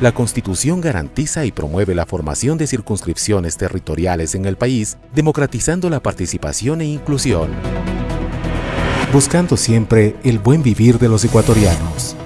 La Constitución garantiza y promueve la formación de circunscripciones territoriales en el país, democratizando la participación e inclusión, buscando siempre el buen vivir de los ecuatorianos.